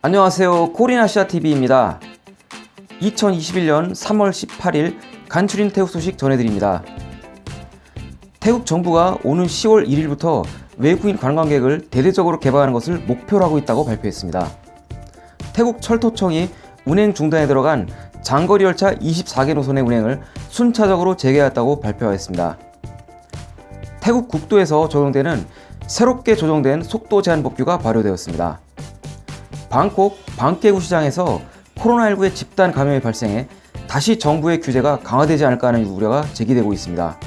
안녕하세요. 코리나시아TV입니다. 2021년 3월 18일 간추린 태국 소식 전해드립니다. 태국 정부가 오는 10월 1일부터 외국인 관광객을 대대적으로 개방하는 것을 목표로 하고 있다고 발표했습니다. 태국 철도청이 운행 중단에 들어간 장거리 열차 24개 노선의 운행을 순차적으로 재개했다고 발표하였습니다. 태국 국도에서 적용되는 새롭게 조정된 속도 제한 법규가 발효되었습니다 방콕 방깨구 시장에서 코로나19의 집단 감염이 발생해 다시 정부의 규제가 강화되지 않을까 하는 우려가 제기되고 있습니다.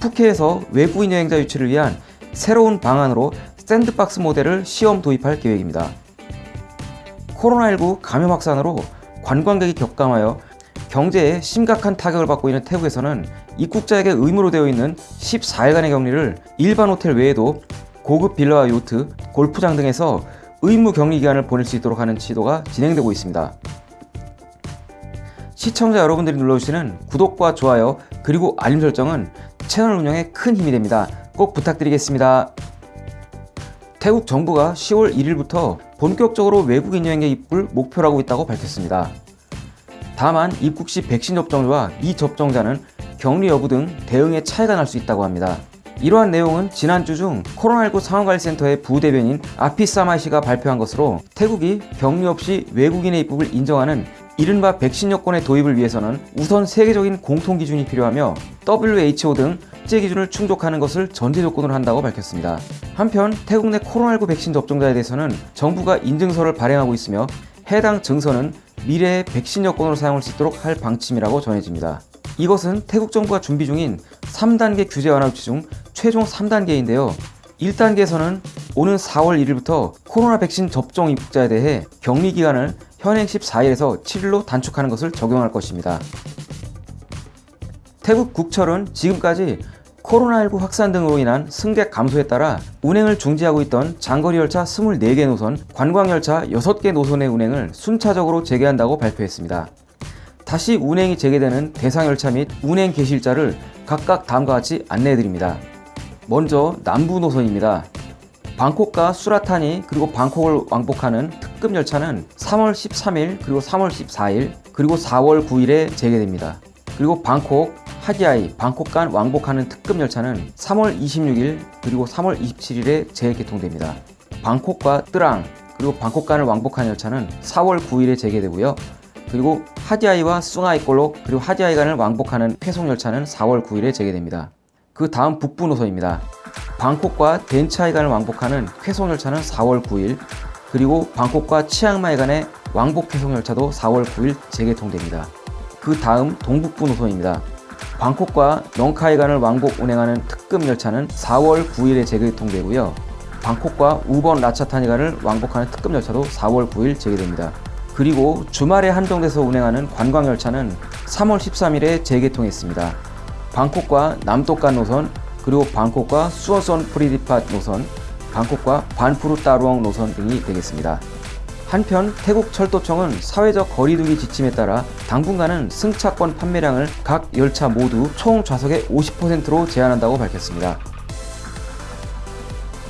푸켓에서 외국인 여행자 유치를 위한 새로운 방안으로 샌드박스 모델을 시험 도입할 계획입니다. 코로나19 감염 확산으로 관광객이 격감하여 경제에 심각한 타격을 받고 있는 태국에서는 입국자에게 의무로 되어 있는 14일간의 격리를 일반 호텔 외에도 고급 빌라와 요트, 골프장 등에서 의무 격리 기간을 보낼 수 있도록 하는 시도가 진행되고 있습니다. 시청자 여러분들이 눌러주시는 구독과 좋아요 그리고 알림 설정은 채널 운영에 큰 힘이 됩니다. 꼭 부탁드리겠습니다. 태국 정부가 10월 1일부터 본격적으로 외국인 여행객 입국을 목표로 하고 있다고 밝혔습니다. 다만 입국 시 백신 접종자와 미접종자는 격리 여부 등 대응에 차이가 날 수 있다고 합니다. 이러한 내용은 지난주 중 코로나19 상황관리센터의 부대변인 아피사마이 씨가 발표한 것으로 태국이 격리 없이 외국인의 입국을 인정하는 이른바 백신 여권의 도입을 위해서는 우선 세계적인 공통 기준이 필요하며 WHO 등 국제 기준을 충족하는 것을 전제 조건으로 한다고 밝혔습니다. 한편 태국 내 코로나19 백신 접종자에 대해서는 정부가 인증서를 발행하고 있으며 해당 증서는 미래의 백신 여권으로 사용할 수 있도록 할 방침이라고 전해집니다. 이것은 태국 정부가 준비 중인 3단계 규제 완화 조치 중 최종 3단계인데요. 1단계에서는 오는 4월 1일부터 코로나 백신 접종 입국자에 대해 격리 기간을 현행 14일에서 7일로 단축하는 것을 적용할 것입니다. 태국 국철은 지금까지 코로나19 확산 등으로 인한 승객 감소에 따라 운행을 중지하고 있던 장거리 열차 24개 노선, 관광열차 6개 노선의 운행을 순차적으로 재개한다고 발표했습니다. 다시 운행이 재개되는 대상열차 및 운행 개시일자를 각각 다음과 같이 안내해드립니다. 먼저 남부 노선입니다. 방콕과 수라타니 그리고 방콕을 왕복하는 특급 열차는 3월 13일 그리고 3월 14일 그리고 4월 9일에 재개됩니다. 그리고 방콕, 하디아이, 방콕 간 왕복하는 특급 열차는 3월 26일 그리고 3월 27일에 재개통됩니다. 방콕과 뜨랑 그리고 방콕 간을 왕복하는 열차는 4월 9일에 재개되고요. 그리고 하디아이와 숭아이꼴록 그리고 하디아이 간을 왕복하는 회송 열차는 4월 9일에 재개됩니다. 그 다음 북부 노선입니다. 방콕과 덴차이 간을 왕복하는 회송 열차는 4월 9일 그리고 방콕과 치앙마이 간의 왕복 회송 열차도 4월 9일 재개통됩니다. 그 다음 동북부 노선입니다. 방콕과 넝카이 간을 왕복 운행하는 특급 열차는 4월 9일에 재개통되고요. 방콕과 우번 라차타니 간을 왕복하는 특급 열차도 4월 9일 재개됩니다. 그리고 주말에 한정돼서 운행하는 관광열차는 3월 13일에 재개통했습니다. 방콕과 남독간 노선, 그리고 방콕과 수어선 프리디팟 노선, 방콕과 반푸르 따루엉 노선 등이 되겠습니다. 한편 태국 철도청은 사회적 거리두기 지침에 따라 당분간은 승차권 판매량을 각 열차 모두 총 좌석의 50%로 제한한다고 밝혔습니다.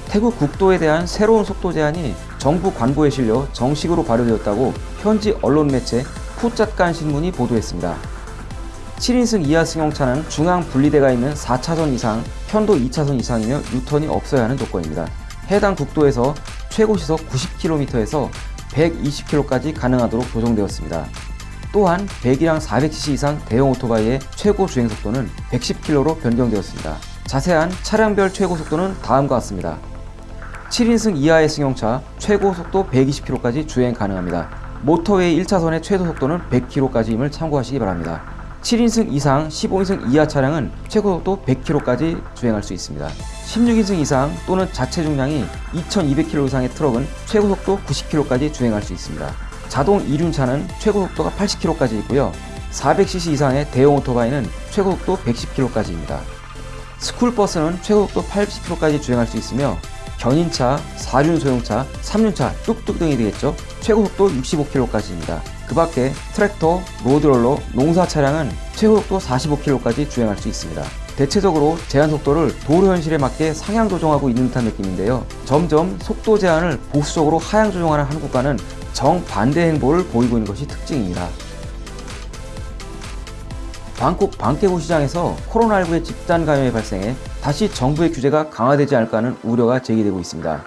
태국 국도에 대한 새로운 속도 제한이 정부 관보에 실려 정식으로 발효되었다고 현지 언론 매체 푸짜간 신문이 보도했습니다. 7인승 이하 승용차는 중앙 분리대가 있는 4차선 이상, 편도 2차선 이상이며 유턴이 없어야 하는 조건입니다. 해당 국도에서 최고 시속 90km에서 120km까지 가능하도록 조정되었습니다. 또한 100이랑 400cc 이상 대형 오토바이의 최고 주행 속도는 110km로 변경되었습니다. 자세한 차량별 최고 속도는 다음과 같습니다. 7인승 이하의 승용차 최고 속도 120km까지 주행 가능합니다. 모터웨이 1차선의 최소 속도는 100km까지임을 참고하시기 바랍니다. 7인승 이상 15인승 이하 차량은 최고 속도 100km까지 주행할 수 있습니다. 16인승 이상 또는 자체 중량이 2200kg 이상의 트럭은 최고 속도 90km까지 주행할 수 있습니다. 자동 이륜차는 최고 속도가 80km까지 있고요. 400cc 이상의 대형 오토바이는 최고 속도 110km까지입니다. 스쿨버스는 최고 속도 80km까지 주행할 수 있으며 견인차, 4륜 소형차, 3륜차, 뚝뚝 등이 되겠죠. 최고 속도 65km까지입니다. 그 밖에 트랙터, 로드롤러, 농사 차량은 최고 속도 45km까지 주행할 수 있습니다. 대체적으로 제한 속도를 도로 현실에 맞게 상향 조정하고 있는 듯한 느낌인데요. 점점 속도 제한을 보수적으로 하향 조정하는 한국과는 정반대 행보를 보이고 있는 것이 특징입니다. 방콕 방케고 시장에서 코로나19의 집단 감염이 발생해 다시 정부의 규제가 강화되지 않을까 하는 우려가 제기되고 있습니다.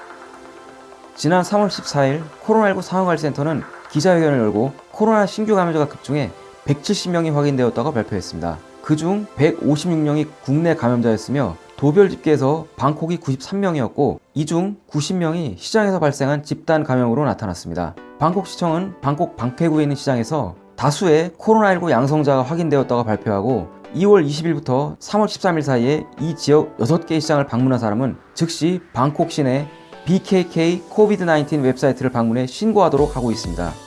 지난 3월 14일 코로나19 상황관리센터는 기자회견을 열고 코로나 신규 감염자가 급증해 170명이 확인되었다고 발표했습니다. 그중 156명이 국내 감염자였으며 도별 집계에서 방콕이 93명이었고 이 중 90명이 시장에서 발생한 집단 감염으로 나타났습니다. 방콕시청은 방콕 방패구에 있는 시장에서 다수의 코로나19 양성자가 확인되었다고 발표하고 2월 20일부터 3월 13일 사이에 이 지역 6개의 시장을 방문한 사람은 즉시 방콕 시내 BKK COVID-19 웹사이트를 방문해 신고하도록 하고 있습니다.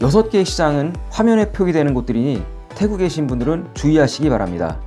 6개의 시장은 화면에 표기되는 곳들이니 태국에 계신 분들은 주의하시기 바랍니다.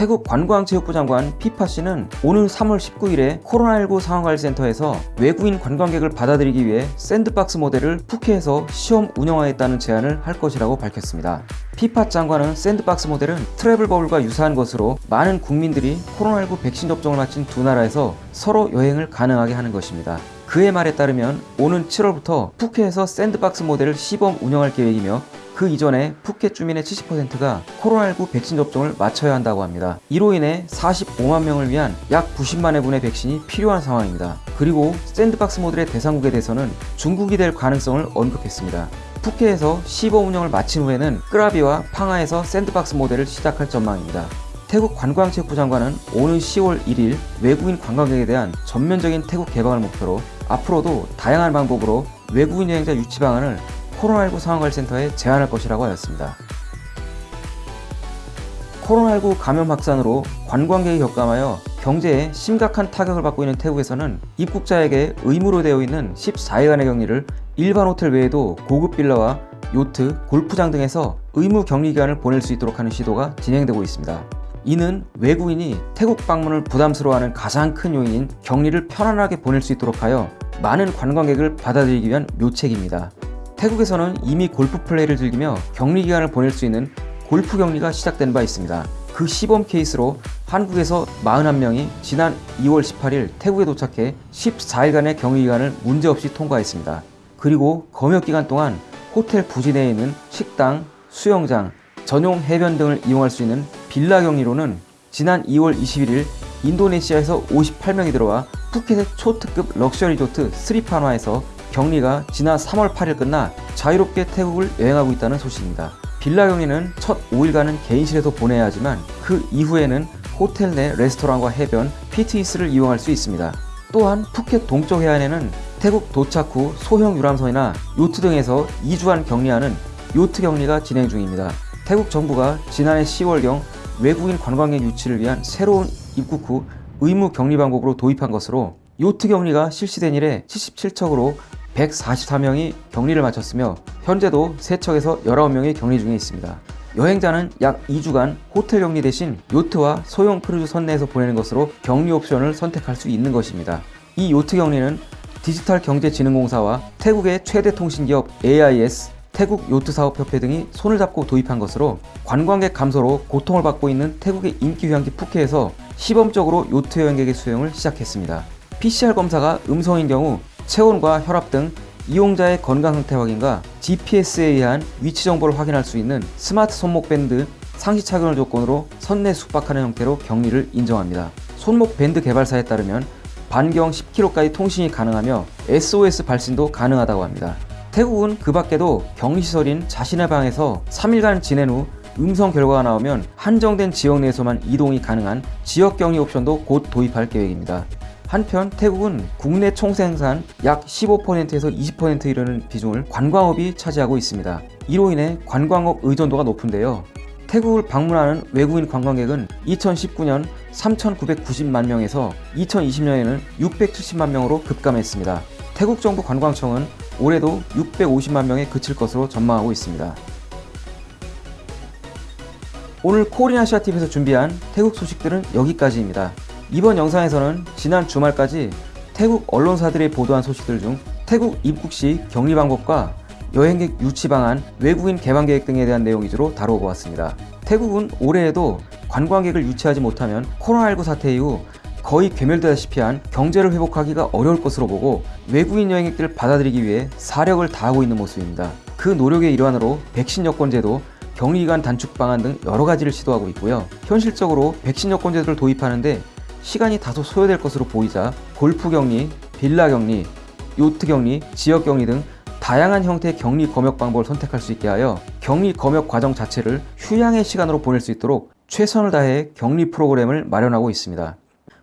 태국 관광체육부 장관 피파 씨는 오늘 3월 19일에 코로나19 상황관리센터에서 외국인 관광객을 받아들이기 위해 샌드박스 모델을 푸켓에서 시험 운영하겠다는 제안을 할 것이라고 밝혔습니다. 피파 장관은 샌드박스 모델은 트래블 버블과 유사한 것으로 많은 국민들이 코로나19 백신 접종을 마친 두 나라에서 서로 여행을 가능하게 하는 것입니다. 그의 말에 따르면 오는 7월부터 푸켓에서 샌드박스 모델을 시범 운영할 계획이며 그 이전에 푸켓 주민의 70%가 코로나19 백신 접종을 마쳐야 한다고 합니다. 이로 인해 45만 명을 위한 약 90만회 분의 백신이 필요한 상황입니다. 그리고 샌드박스 모델의 대상국에 대해서는 중국이 될 가능성을 언급했습니다. 푸켓에서 시범 운영을 마친 후에는 끄라비와 팡하에서 샌드박스 모델을 시작할 전망입니다. 태국 관광체육부 장관은 오는 10월 1일 외국인 관광객에 대한 전면적인 태국 개방을 목표로 앞으로도 다양한 방법으로 외국인 여행자 유치 방안을 코로나19 상황관리센터에 제안할 것이라고 하였습니다. 코로나19 감염 확산으로 관광객이 격감하여 경제에 심각한 타격을 받고 있는 태국에서는 입국자에게 의무로 되어 있는 14일간의 격리를 일반 호텔 외에도 고급 빌라와 요트, 골프장 등에서 의무 격리 기간을 보낼 수 있도록 하는 시도가 진행되고 있습니다. 이는 외국인이 태국 방문을 부담스러워하는 가장 큰 요인인 격리를 편안하게 보낼 수 있도록 하여 많은 관광객을 받아들이기 위한 묘책입니다. 태국에서는 이미 골프 플레이를 즐기며 격리 기간을 보낼 수 있는 골프 격리가 시작된 바 있습니다. 그 시범 케이스로 한국에서 41명이 지난 2월 18일 태국에 도착해 14일간의 격리 기간을 문제없이 통과했습니다. 그리고 검역 기간 동안 호텔 부지 내에 있는 식당, 수영장, 전용 해변 등을 이용할 수 있는 빌라 격리로는 지난 2월 21일 인도네시아에서 58명이 들어와 푸켓의 초특급 럭셔리 리조트 스리판와에서 격리가 지난 3월 8일 끝나 자유롭게 태국을 여행하고 있다는 소식입니다. 빌라 격리는 첫 5일간은 개인실에서 보내야 하지만 그 이후에는 호텔 내 레스토랑과 해변, 피트니스를 이용할 수 있습니다. 또한 푸켓 동쪽 해안에는 태국 도착 후 소형 유람선이나 요트 등에서 2주간 격리하는 요트 격리가 진행 중입니다. 태국 정부가 지난해 10월경 외국인 관광객 유치를 위한 새로운 입국 후 의무 격리 방법으로 도입한 것으로 요트 격리가 실시된 이래 77척으로 144명이 격리를 마쳤으며 현재도 3척에서 19명이 격리 중에 있습니다. 여행자는 약 2주간 호텔 격리 대신 요트와 소형 크루즈 선내에서 보내는 것으로 격리 옵션을 선택할 수 있는 것입니다. 이 요트 격리는 디지털 경제진흥공사와 태국의 최대 통신기업 AIS, 태국 요트사업협회 등이 손을 잡고 도입한 것으로 관광객 감소로 고통을 받고 있는 태국의 인기 휴양지 푸켓에서 시범적으로 요트 여행객의 수용을 시작했습니다. PCR 검사가 음성인 경우 체온과 혈압 등 이용자의 건강 상태 확인과 GPS에 의한 위치 정보를 확인할 수 있는 스마트 손목 밴드 상시 착용을 조건으로 선내 숙박하는 형태로 격리를 인정합니다. 손목 밴드 개발사에 따르면 반경 10km까지 통신이 가능하며 SOS 발신도 가능하다고 합니다. 태국은 그 밖에도 격리시설인 자신의 방에서 3일간 지낸 후 음성 결과가 나오면 한정된 지역 내에서만 이동이 가능한 지역 격리 옵션도 곧 도입할 계획입니다. 한편 태국은 국내 총생산 약 15%에서 20% 이르는 비중을 관광업이 차지하고 있습니다. 이로 인해 관광업 의존도가 높은데요. 태국을 방문하는 외국인 관광객은 2019년 3,990만 명에서 2020년에는 670만 명으로 급감했습니다. 태국 정부 관광청은 올해도 650만 명에 그칠 것으로 전망하고 있습니다. 오늘 코리아시아TV에서 준비한 태국 소식들은 여기까지입니다. 이번 영상에서는 지난 주말까지 태국 언론사들이 보도한 소식들 중 태국 입국 시 격리 방법과 여행객 유치 방안, 외국인 개방 계획 등에 대한 내용 위주로 다뤄보았습니다. 태국은 올해에도 관광객을 유치하지 못하면 코로나19 사태 이후 거의 괴멸되다시피 한 경제를 회복하기가 어려울 것으로 보고 외국인 여행객들을 받아들이기 위해 사력을 다하고 있는 모습입니다. 그 노력의 일환으로 백신 여권제도, 격리기간 단축 방안 등 여러 가지를 시도하고 있고요. 현실적으로 백신 여권제도를 도입하는데 시간이 다소 소요될 것으로 보이자 골프 격리, 빌라 격리, 요트 격리, 지역 격리 등 다양한 형태의 격리 검역 방법을 선택할 수 있게 하여 격리 검역 과정 자체를 휴양의 시간으로 보낼 수 있도록 최선을 다해 격리 프로그램을 마련하고 있습니다.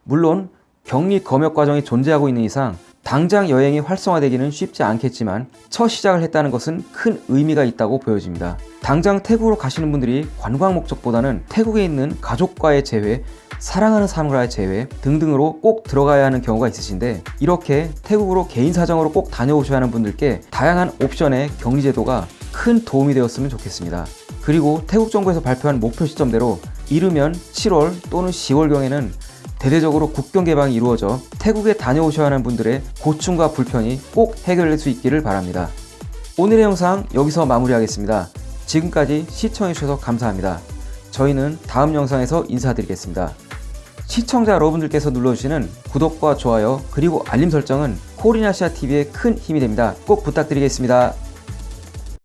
물론 격리 검역 과정이 존재하고 있는 이상 당장 여행이 활성화되기는 쉽지 않겠지만 첫 시작을 했다는 것은 큰 의미가 있다고 보여집니다. 당장 태국으로 가시는 분들이 관광 목적보다는 태국에 있는 가족과의 재회, 사랑하는 사람과의 재회 등등으로 꼭 들어가야 하는 경우가 있으신데 이렇게 태국으로 개인 사정으로 꼭 다녀오셔야 하는 분들께 다양한 옵션의 격리 제도가 큰 도움이 되었으면 좋겠습니다. 그리고 태국 정부에서 발표한 목표 시점대로 이르면 7월 또는 10월경에는 대대적으로 국경 개방이 이루어져 태국에 다녀오셔야 하는 분들의 고충과 불편이 꼭 해결될 수 있기를 바랍니다. 오늘의 영상 여기서 마무리하겠습니다. 지금까지 시청해주셔서 감사합니다. 저희는 다음 영상에서 인사드리겠습니다. 시청자 여러분들께서 눌러주시는 구독과 좋아요 그리고 알림 설정은 코리나시아TV의 큰 힘이 됩니다. 꼭 부탁드리겠습니다.